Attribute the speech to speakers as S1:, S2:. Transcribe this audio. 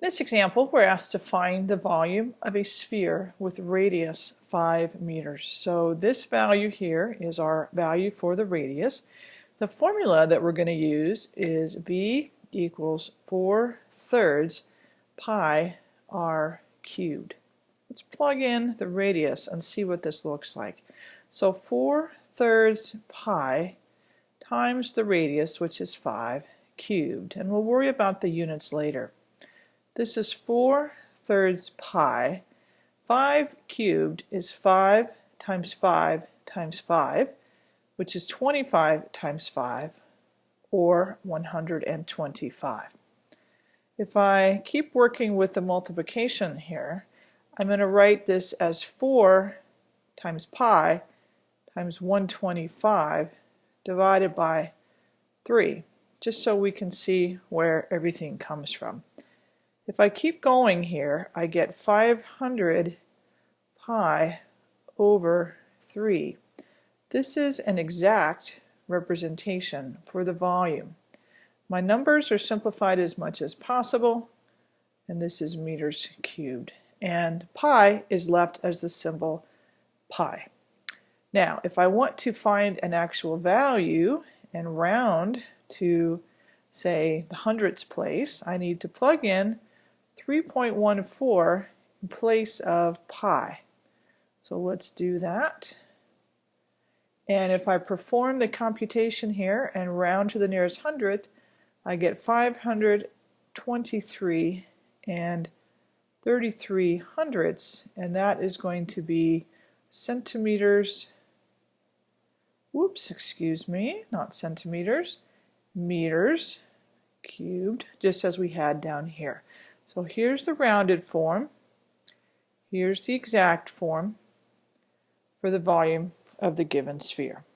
S1: In this example, we're asked to find the volume of a sphere with radius 5 meters. So this value here is our value for the radius. The formula that we're going to use is V equals 4 thirds pi r cubed. Let's plug in the radius and see what this looks like. So 4 thirds pi times the radius, which is 5, cubed. And we'll worry about the units later. This is 4 thirds pi. 5 cubed is 5 times 5 times 5, which is 25 times 5, or 125. If I keep working with the multiplication here, I'm going to write this as 4 times pi times 125 divided by 3, just so we can see where everything comes from. If I keep going here, I get 500 pi over 3. This is an exact representation for the volume. My numbers are simplified as much as possible, and this is meters cubed. And pi is left as the symbol pi. Now, if I want to find an actual value and round to, say, the hundredths place, I need to plug in 3.14 in place of pi. So let's do that. And if I perform the computation here and round to the nearest hundredth, I get 523 and 33 hundredths, and that is going to be centimeters, whoops, excuse me, not centimeters, meters cubed, just as we had down here. So here's the rounded form. Here's the exact form for the volume of the given sphere.